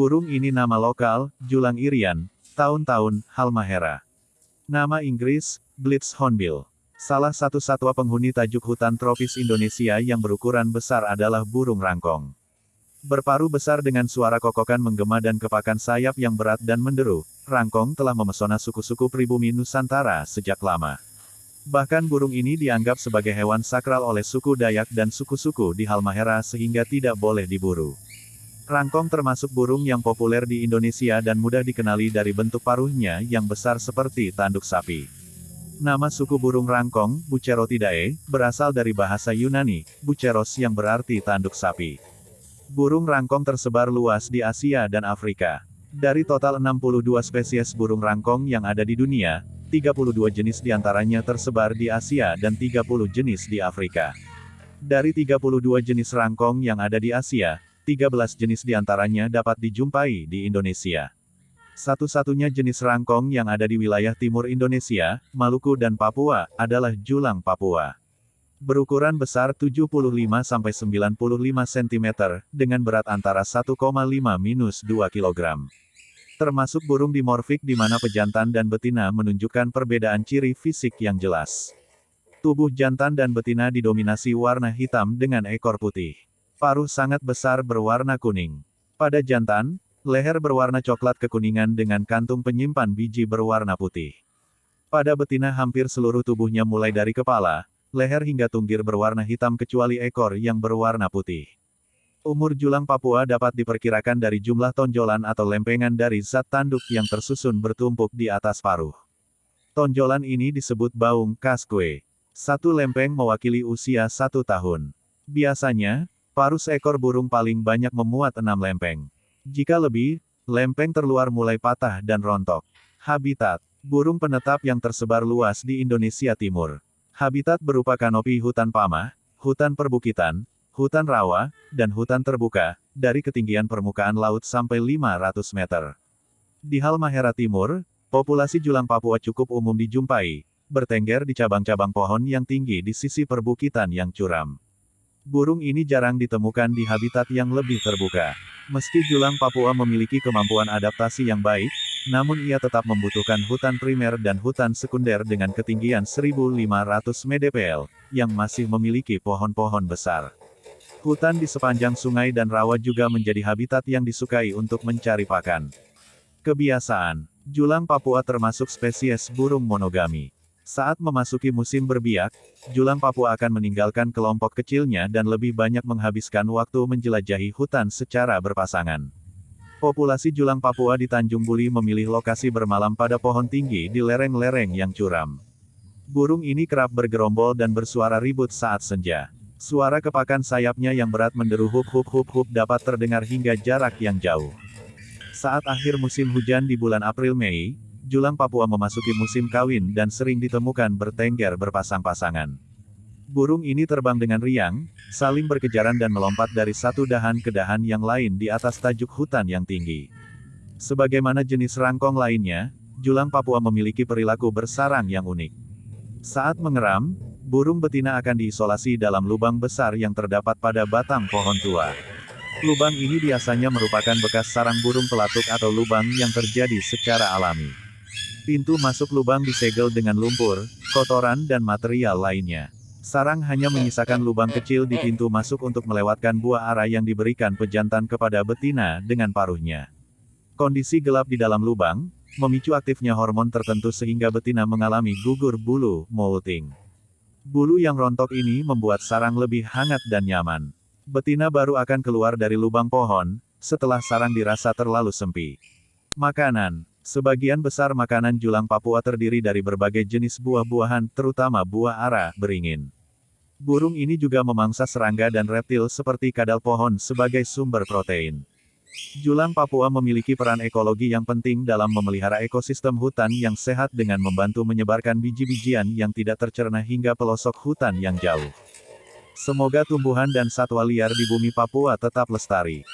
Burung ini nama lokal, Julang irian, tahun-tahun, halmahera. Nama Inggris, Blitz Hornbill. Salah satu satwa penghuni tajuk hutan tropis Indonesia yang berukuran besar adalah burung rangkong. Berparu besar dengan suara kokokan menggema dan kepakan sayap yang berat dan menderu, rangkong telah memesona suku-suku pribumi Nusantara sejak lama. Bahkan burung ini dianggap sebagai hewan sakral oleh suku Dayak dan suku-suku di Halmahera sehingga tidak boleh diburu. Rangkong termasuk burung yang populer di Indonesia dan mudah dikenali dari bentuk paruhnya yang besar seperti tanduk sapi. Nama suku burung rangkong, Bucerotidae, berasal dari bahasa Yunani, buceros yang berarti tanduk sapi. Burung rangkong tersebar luas di Asia dan Afrika. Dari total 62 spesies burung rangkong yang ada di dunia, 32 jenis di antaranya tersebar di Asia dan 30 jenis di Afrika. Dari 32 jenis rangkong yang ada di Asia, 13 jenis di antaranya dapat dijumpai di Indonesia. Satu-satunya jenis rangkong yang ada di wilayah timur Indonesia, Maluku dan Papua, adalah julang Papua. Berukuran besar 75-95 cm, dengan berat antara 1,5-2 kg. Termasuk burung dimorfik di mana pejantan dan betina menunjukkan perbedaan ciri fisik yang jelas. Tubuh jantan dan betina didominasi warna hitam dengan ekor putih. Paruh sangat besar berwarna kuning. Pada jantan, leher berwarna coklat kekuningan dengan kantung penyimpan biji berwarna putih. Pada betina hampir seluruh tubuhnya mulai dari kepala, leher hingga tunggir berwarna hitam kecuali ekor yang berwarna putih. Umur julang Papua dapat diperkirakan dari jumlah tonjolan atau lempengan dari zat tanduk yang tersusun bertumpuk di atas paruh. Tonjolan ini disebut baung kaskwe. Satu lempeng mewakili usia satu tahun. Biasanya, paruh seekor burung paling banyak memuat enam lempeng. Jika lebih, lempeng terluar mulai patah dan rontok. Habitat Burung penetap yang tersebar luas di Indonesia Timur. Habitat berupa kanopi hutan pamah, hutan perbukitan, hutan rawa, dan hutan terbuka, dari ketinggian permukaan laut sampai 500 meter. Di Halmahera Timur, populasi julang Papua cukup umum dijumpai, bertengger di cabang-cabang pohon yang tinggi di sisi perbukitan yang curam. Burung ini jarang ditemukan di habitat yang lebih terbuka. Meski julang Papua memiliki kemampuan adaptasi yang baik, namun ia tetap membutuhkan hutan primer dan hutan sekunder dengan ketinggian 1500 mdpl, yang masih memiliki pohon-pohon besar. Hutan di sepanjang sungai dan rawa juga menjadi habitat yang disukai untuk mencari pakan. Kebiasaan, julang Papua termasuk spesies burung monogami. Saat memasuki musim berbiak, julang Papua akan meninggalkan kelompok kecilnya dan lebih banyak menghabiskan waktu menjelajahi hutan secara berpasangan. Populasi julang Papua di Tanjung Buli memilih lokasi bermalam pada pohon tinggi di lereng-lereng yang curam. Burung ini kerap bergerombol dan bersuara ribut saat senja. Suara kepakan sayapnya yang berat menderu hup hup hup hup dapat terdengar hingga jarak yang jauh. Saat akhir musim hujan di bulan April-Mei, julang Papua memasuki musim kawin dan sering ditemukan bertengger berpasang-pasangan. Burung ini terbang dengan riang, saling berkejaran dan melompat dari satu dahan ke dahan yang lain di atas tajuk hutan yang tinggi. Sebagaimana jenis rangkong lainnya, julang Papua memiliki perilaku bersarang yang unik. Saat mengeram, burung betina akan diisolasi dalam lubang besar yang terdapat pada batang pohon tua. Lubang ini biasanya merupakan bekas sarang burung pelatuk atau lubang yang terjadi secara alami. Pintu masuk lubang disegel dengan lumpur, kotoran dan material lainnya. Sarang hanya menyisakan lubang kecil di pintu masuk untuk melewatkan buah arah yang diberikan pejantan kepada betina dengan paruhnya. Kondisi gelap di dalam lubang, memicu aktifnya hormon tertentu sehingga betina mengalami gugur bulu, molting. Bulu yang rontok ini membuat sarang lebih hangat dan nyaman. Betina baru akan keluar dari lubang pohon, setelah sarang dirasa terlalu sempit. Makanan Sebagian besar makanan julang Papua terdiri dari berbagai jenis buah-buahan, terutama buah ara, beringin. Burung ini juga memangsa serangga dan reptil seperti kadal pohon sebagai sumber protein. Julang Papua memiliki peran ekologi yang penting dalam memelihara ekosistem hutan yang sehat dengan membantu menyebarkan biji-bijian yang tidak tercerna hingga pelosok hutan yang jauh. Semoga tumbuhan dan satwa liar di bumi Papua tetap lestari.